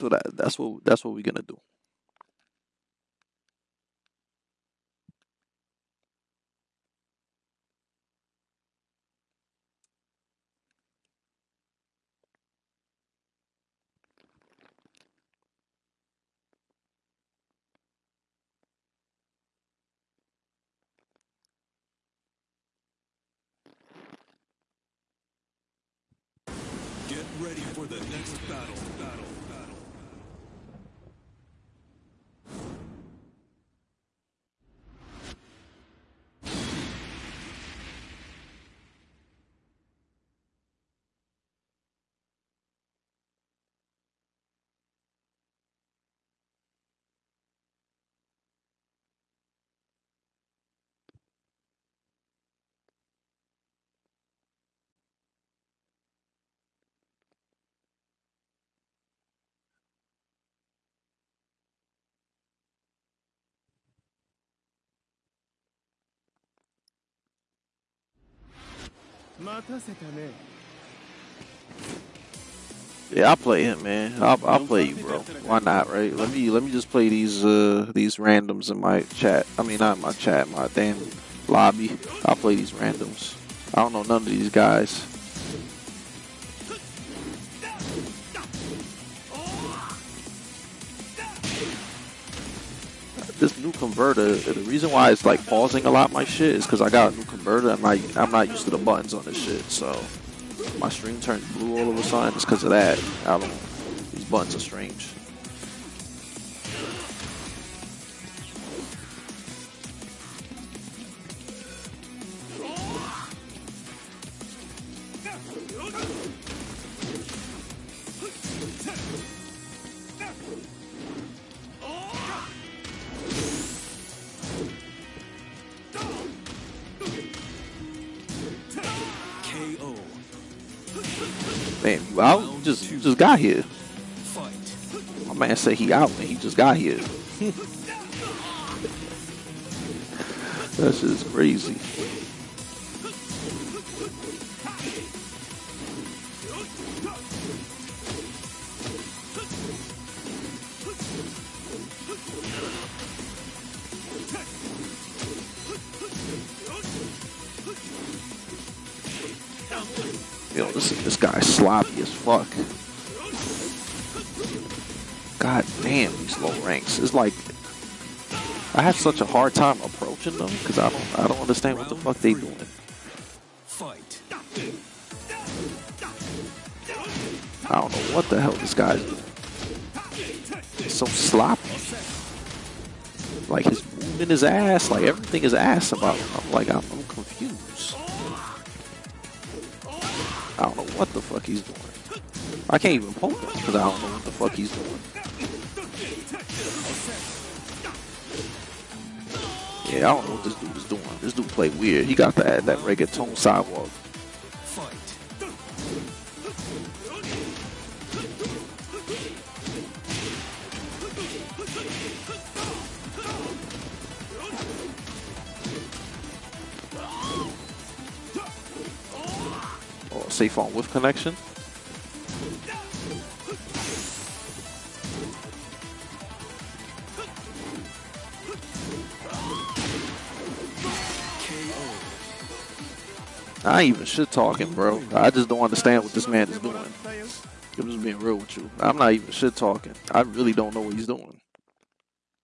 So that that's what that's what we're gonna do. Get ready for the next battle. Battle. Yeah, I'll play him, man. I'll, I'll play you, bro. Why not, right? Let me let me just play these uh these randoms in my chat. I mean, not my chat, my damn lobby. I'll play these randoms. I don't know none of these guys. This new converter, the reason why it's like pausing a lot my shit is because I got a new converter. I'm not I'm not used to the buttons on this shit, so my stream turned blue all of a sudden. It's because of that. I don't. These buttons are strange. Man, out? Just just got here. My man said he out, and he just got here. that shit is crazy. Yo, this this guy's sloppy as fuck. God damn, these low ranks. It's like I have such a hard time approaching them because I don't I don't understand what the fuck they doing. Fight. I don't know what the hell this guy's doing. So sloppy. Like his movement is ass. Like everything is ass about him. I'm like I'm, I'm confused. I don't know what the fuck he's doing. I can't even poke him because I don't know what the fuck he's doing. Yeah, I don't know what this dude is doing. This dude play weird. He got that that reggaeton sidewalk. Fight. Or safe on with connection. I even shit talking, bro. I just don't understand what this man is doing. I'm just being real with you. I'm not even shit talking. I really don't know what he's doing.